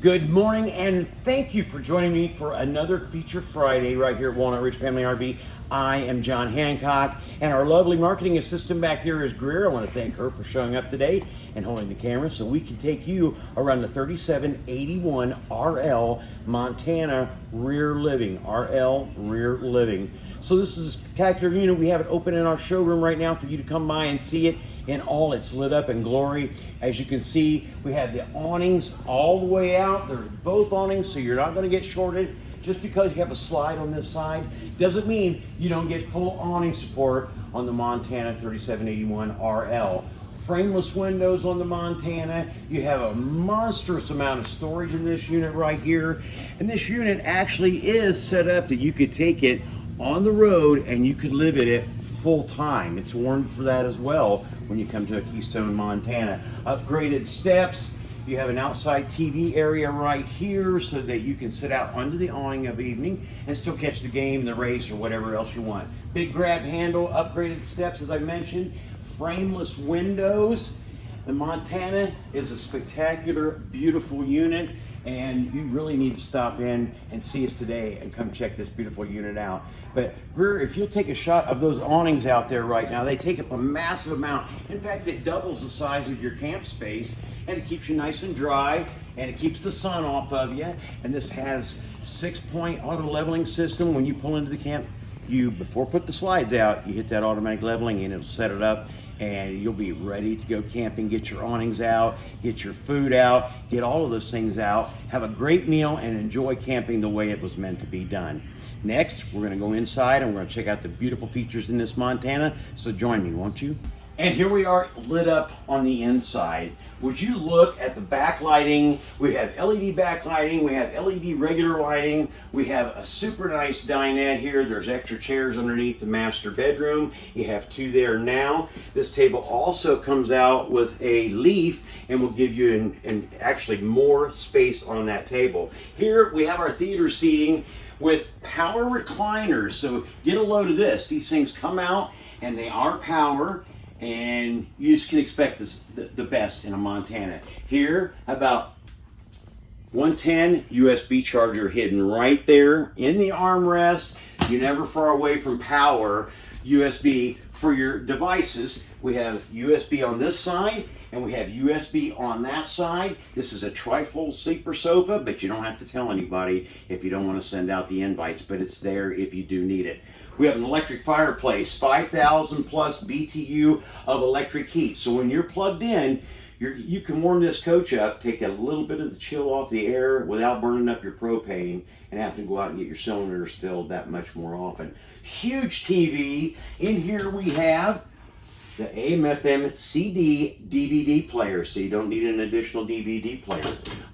Good morning and thank you for joining me for another Feature Friday right here at Walnut Ridge Family RV. I am John Hancock and our lovely marketing assistant back there is Greer. I want to thank her for showing up today and holding the camera so we can take you around the 3781 RL Montana Rear Living. RL Rear Living. So this is a spectacular unit. We have it open in our showroom right now for you to come by and see it in all its lit up and glory. As you can see, we have the awnings all the way out. There's both awnings, so you're not gonna get shorted. Just because you have a slide on this side doesn't mean you don't get full awning support on the Montana 3781 RL. Frameless windows on the Montana. You have a monstrous amount of storage in this unit right here. And this unit actually is set up that you could take it on the road and you could live in it full time. It's warned for that as well when you come to a Keystone, Montana. Upgraded steps. You have an outside TV area right here so that you can sit out under the awning of evening and still catch the game, the race, or whatever else you want. Big grab handle, upgraded steps, as I mentioned, frameless windows. The Montana is a spectacular, beautiful unit and you really need to stop in and see us today and come check this beautiful unit out. But Greer, if you'll take a shot of those awnings out there right now, they take up a massive amount. In fact, it doubles the size of your camp space and it keeps you nice and dry and it keeps the sun off of you. And this has six point auto leveling system. When you pull into the camp, you, before put the slides out, you hit that automatic leveling and it'll set it up and you'll be ready to go camping. Get your awnings out, get your food out, get all of those things out, have a great meal, and enjoy camping the way it was meant to be done. Next, we're gonna go inside and we're gonna check out the beautiful features in this Montana, so join me, won't you? And here we are lit up on the inside. Would you look at the backlighting? We have LED backlighting, we have LED regular lighting, we have a super nice dinette here. There's extra chairs underneath the master bedroom. You have two there now. This table also comes out with a leaf and will give you an, an actually more space on that table. Here we have our theater seating with power recliners. So get a load of this. These things come out and they are power and you just can expect this, the, the best in a Montana. Here, about 110 USB charger hidden right there in the armrest. You're never far away from power USB for your devices. We have USB on this side and we have USB on that side. This is a trifold sleeper sofa, but you don't have to tell anybody if you don't want to send out the invites, but it's there if you do need it. We have an electric fireplace, 5,000 plus BTU of electric heat. So when you're plugged in, you're, you can warm this coach up, take a little bit of the chill off the air without burning up your propane and having to go out and get your cylinders filled that much more often. Huge TV. In here we have the AM FM CD DVD player, so you don't need an additional DVD player.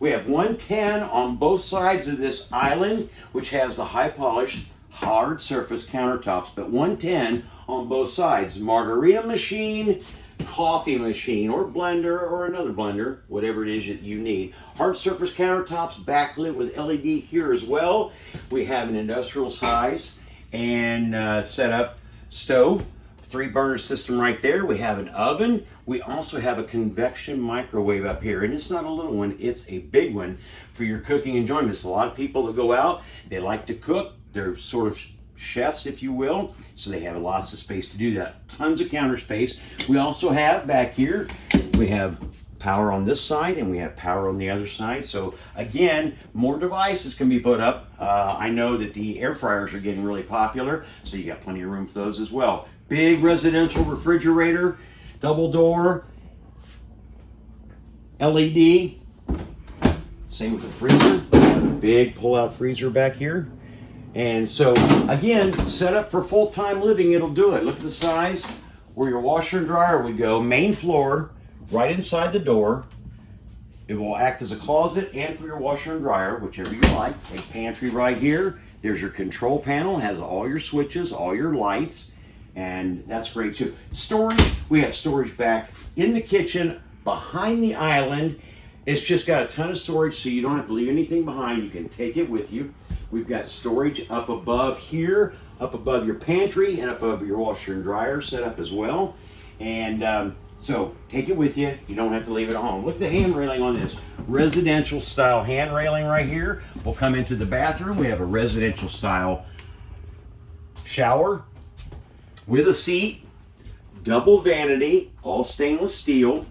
We have 110 on both sides of this island, which has the high polished hard surface countertops, but 110 on both sides. Margarita machine, coffee machine, or blender, or another blender, whatever it is that you need. Hard surface countertops, backlit with LED here as well. We have an industrial size and uh, setup stove three burner system right there. We have an oven. We also have a convection microwave up here. And it's not a little one, it's a big one for your cooking enjoyment. enjoyments. A lot of people that go out, they like to cook. They're sort of chefs, if you will. So they have lots of space to do that. Tons of counter space. We also have back here, we have power on this side and we have power on the other side. So again, more devices can be put up. Uh, I know that the air fryers are getting really popular, so you got plenty of room for those as well. Big residential refrigerator, double door, LED. Same with the freezer. Big pull-out freezer back here. And so, again, set up for full-time living, it'll do it. Look at the size where your washer and dryer would go. Main floor, right inside the door. It will act as a closet and for your washer and dryer, whichever you like. A pantry right here. There's your control panel, has all your switches, all your lights and that's great too. Storage, we have storage back in the kitchen behind the island. It's just got a ton of storage so you don't have to leave anything behind. You can take it with you. We've got storage up above here, up above your pantry and up above your washer and dryer set up as well. And um, So take it with you. You don't have to leave it at home. Look at the hand railing on this. Residential style hand railing right here. We'll come into the bathroom. We have a residential style shower with a seat, double vanity, all stainless steel,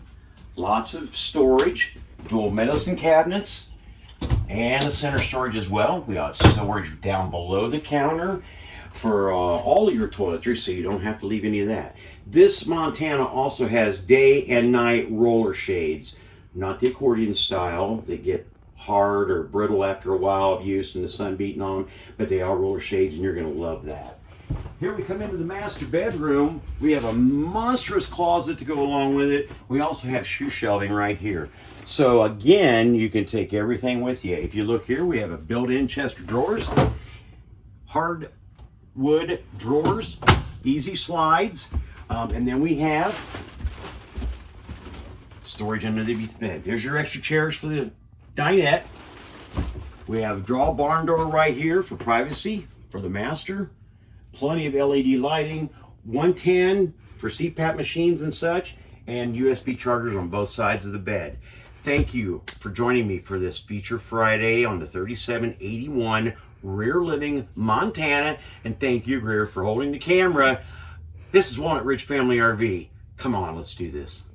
lots of storage, dual medicine cabinets, and a center storage as well. We got storage down below the counter for uh, all your toiletries, so you don't have to leave any of that. This Montana also has day and night roller shades, not the accordion style. They get hard or brittle after a while of use and the sun beating on them, but they are roller shades, and you're going to love that. Here we come into the master bedroom. We have a monstrous closet to go along with it. We also have shoe shelving right here. So again, you can take everything with you. If you look here, we have a built-in chest of drawers, hardwood drawers, easy slides, um, and then we have storage underneath the bed. There's your extra chairs for the dinette. We have a draw barn door right here for privacy for the master plenty of LED lighting, 110 for CPAP machines and such, and USB chargers on both sides of the bed. Thank you for joining me for this Feature Friday on the 3781 Rear Living, Montana. And thank you, Greer, for holding the camera. This is Walnut Ridge Family RV. Come on, let's do this.